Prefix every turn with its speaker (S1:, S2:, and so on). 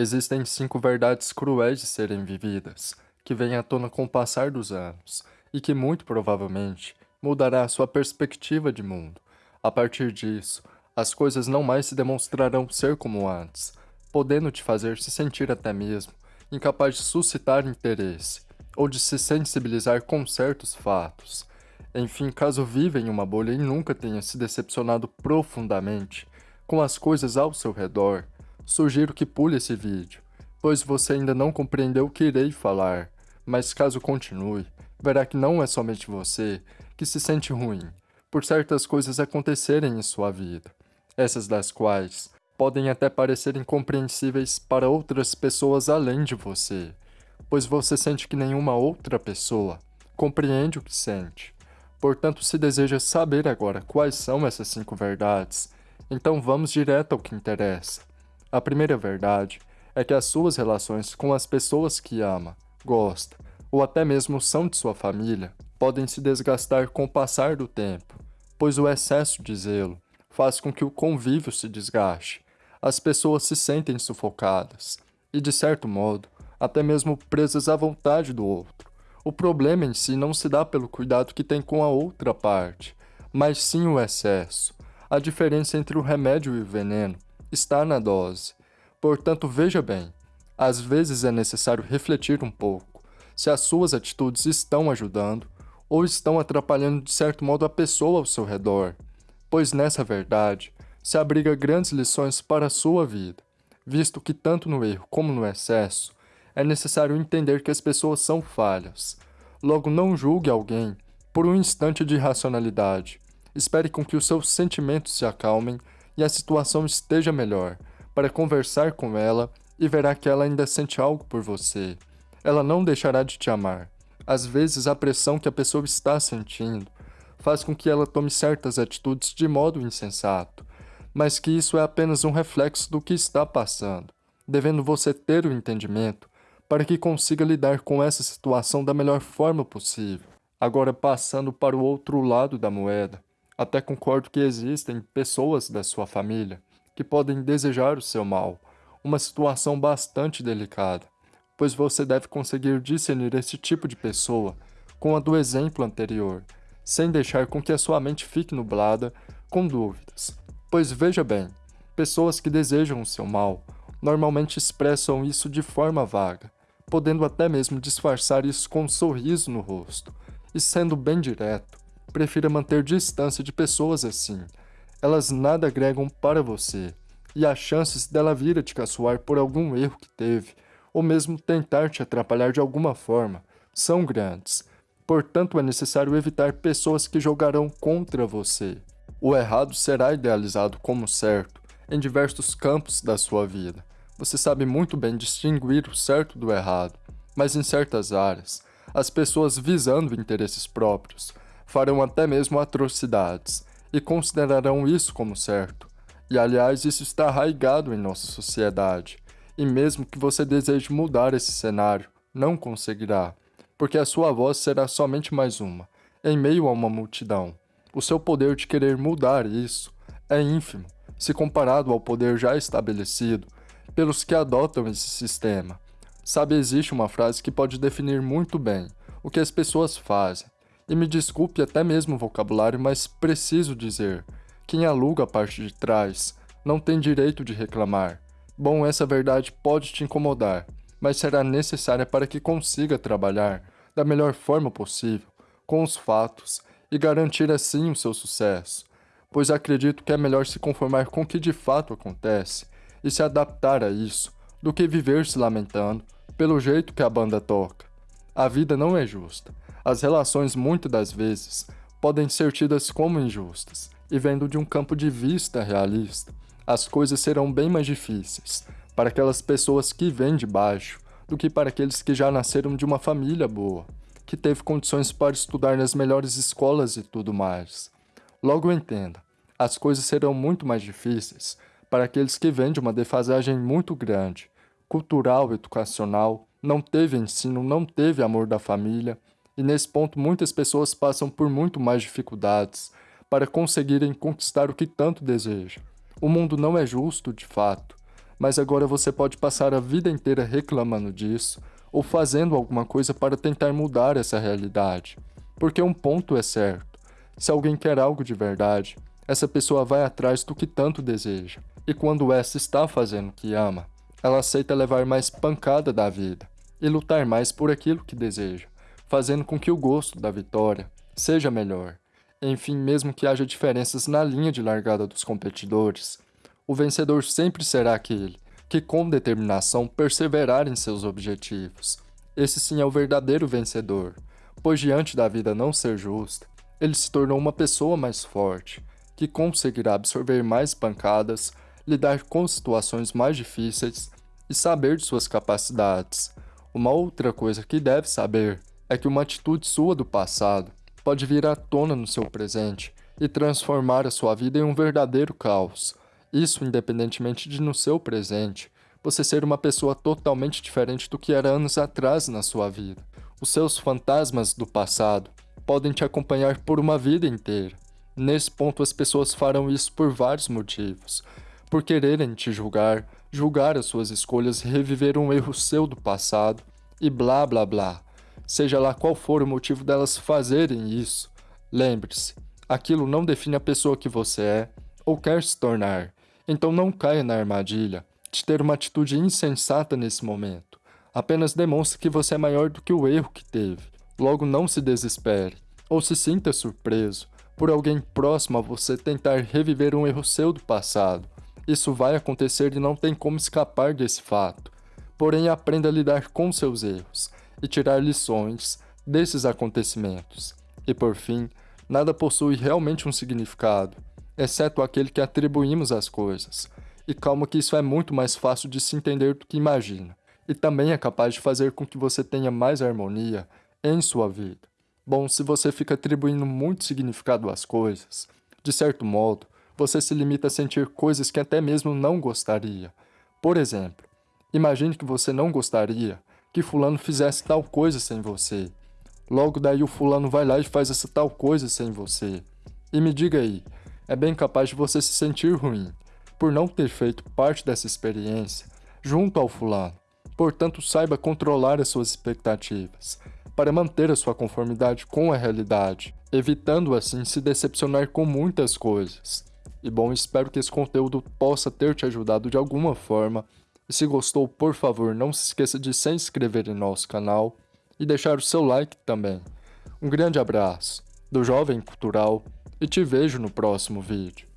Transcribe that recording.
S1: Existem cinco verdades cruéis de serem vividas, que vêm à tona com o passar dos anos, e que muito provavelmente mudará a sua perspectiva de mundo. A partir disso, as coisas não mais se demonstrarão ser como antes, podendo te fazer se sentir até mesmo incapaz de suscitar interesse ou de se sensibilizar com certos fatos. Enfim, caso viva em uma bolha e nunca tenha se decepcionado profundamente com as coisas ao seu redor, sugiro que pule esse vídeo, pois você ainda não compreendeu o que irei falar, mas caso continue, verá que não é somente você que se sente ruim por certas coisas acontecerem em sua vida, essas das quais podem até parecer incompreensíveis para outras pessoas além de você, pois você sente que nenhuma outra pessoa compreende o que sente. Portanto, se deseja saber agora quais são essas cinco verdades, então vamos direto ao que interessa. A primeira verdade é que as suas relações com as pessoas que ama, gosta ou até mesmo são de sua família podem se desgastar com o passar do tempo, pois o excesso de zelo faz com que o convívio se desgaste. As pessoas se sentem sufocadas e, de certo modo, até mesmo presas à vontade do outro. O problema em si não se dá pelo cuidado que tem com a outra parte, mas sim o excesso. A diferença entre o remédio e o veneno está na dose. Portanto, veja bem, às vezes é necessário refletir um pouco se as suas atitudes estão ajudando ou estão atrapalhando de certo modo a pessoa ao seu redor, pois nessa verdade se abriga grandes lições para a sua vida, visto que tanto no erro como no excesso é necessário entender que as pessoas são falhas. Logo, não julgue alguém por um instante de racionalidade. Espere com que os seus sentimentos se acalmem e a situação esteja melhor, para conversar com ela e verá que ela ainda sente algo por você. Ela não deixará de te amar. Às vezes, a pressão que a pessoa está sentindo faz com que ela tome certas atitudes de modo insensato, mas que isso é apenas um reflexo do que está passando, devendo você ter o entendimento para que consiga lidar com essa situação da melhor forma possível. Agora, passando para o outro lado da moeda, até concordo que existem pessoas da sua família que podem desejar o seu mal, uma situação bastante delicada, pois você deve conseguir discernir esse tipo de pessoa com a do exemplo anterior, sem deixar com que a sua mente fique nublada com dúvidas. Pois veja bem, pessoas que desejam o seu mal normalmente expressam isso de forma vaga, podendo até mesmo disfarçar isso com um sorriso no rosto, e sendo bem direto, prefira manter distância de pessoas assim. Elas nada agregam para você, e as chances dela vir a te caçoar por algum erro que teve, ou mesmo tentar te atrapalhar de alguma forma, são grandes. Portanto, é necessário evitar pessoas que jogarão contra você. O errado será idealizado como certo em diversos campos da sua vida. Você sabe muito bem distinguir o certo do errado, mas em certas áreas, as pessoas visando interesses próprios farão até mesmo atrocidades e considerarão isso como certo. E aliás, isso está arraigado em nossa sociedade. E mesmo que você deseje mudar esse cenário, não conseguirá, porque a sua voz será somente mais uma, em meio a uma multidão. O seu poder de querer mudar isso é ínfimo, se comparado ao poder já estabelecido pelos que adotam esse sistema. Sabe, existe uma frase que pode definir muito bem o que as pessoas fazem, e me desculpe até mesmo o vocabulário, mas preciso dizer: quem aluga a parte de trás não tem direito de reclamar. Bom, essa verdade pode te incomodar, mas será necessária para que consiga trabalhar da melhor forma possível com os fatos e garantir assim o seu sucesso, pois acredito que é melhor se conformar com o que de fato acontece e se adaptar a isso do que viver se lamentando pelo jeito que a banda toca. A vida não é justa, as relações muitas das vezes podem ser tidas como injustas, e vendo de um campo de vista realista, as coisas serão bem mais difíceis para aquelas pessoas que vêm de baixo do que para aqueles que já nasceram de uma família boa, que teve condições para estudar nas melhores escolas e tudo mais. Logo entenda, as coisas serão muito mais difíceis para aqueles que vêm de uma defasagem muito grande, cultural, educacional, não teve ensino, não teve amor da família, e nesse ponto muitas pessoas passam por muito mais dificuldades para conseguirem conquistar o que tanto desejam. O mundo não é justo, de fato, mas agora você pode passar a vida inteira reclamando disso ou fazendo alguma coisa para tentar mudar essa realidade. Porque um ponto é certo: se alguém quer algo de verdade, essa pessoa vai atrás do que tanto deseja. E quando essa está fazendo o que ama, ela aceita levar mais pancada da vida e lutar mais por aquilo que deseja, fazendo com que o gosto da vitória seja melhor. Enfim, mesmo que haja diferenças na linha de largada dos competidores, o vencedor sempre será aquele que, com determinação, perseverar em seus objetivos. Esse sim é o verdadeiro vencedor, pois, diante da vida não ser justa, ele se tornou uma pessoa mais forte, que conseguirá absorver mais pancadas, lidar com situações mais difíceis e saber de suas capacidades. Uma outra coisa que deve saber é que uma atitude sua do passado pode vir à tona no seu presente e transformar a sua vida em um verdadeiro caos. Isso independentemente de no seu presente você ser uma pessoa totalmente diferente do que era anos atrás na sua vida. Os seus fantasmas do passado podem te acompanhar por uma vida inteira. Nesse ponto, as pessoas farão isso por vários motivos. Por quererem te julgar, julgar as suas escolhas e reviver um erro seu do passado, e blá blá blá. Seja lá qual for o motivo delas fazerem isso, lembre-se: aquilo não define a pessoa que você é ou quer se tornar. Então não caia na armadilha de ter uma atitude insensata nesse momento. Apenas demonstre que você é maior do que o erro que teve. Logo, não se desespere ou se sinta surpreso por alguém próximo a você tentar reviver um erro seu do passado. Isso vai acontecer e não tem como escapar desse fato. Porém, aprenda a lidar com seus erros e tirar lições desses acontecimentos. E por fim, nada possui realmente um significado exceto aquele que atribuímos às coisas. E calma que isso é muito mais fácil de se entender do que imagina, e também é capaz de fazer com que você tenha mais harmonia em sua vida. Bom, se você fica atribuindo muito significado às coisas, de certo modo, você se limita a sentir coisas que até mesmo não gostaria. Por exemplo, imagine que você não gostaria que fulano fizesse tal coisa sem você. Logo daí o fulano vai lá e faz essa tal coisa sem você. E me diga aí, é bem capaz de você se sentir ruim por não ter feito parte dessa experiência junto ao fulano. Portanto, saiba controlar as suas expectativas para manter a sua conformidade com a realidade, evitando assim se decepcionar com muitas coisas. E bom, espero que esse conteúdo possa ter te ajudado de alguma forma. E se gostou, por favor, não se esqueça de se inscrever em nosso canal e deixar o seu like também. Um grande abraço do Jovem Cultural e te vejo no próximo vídeo.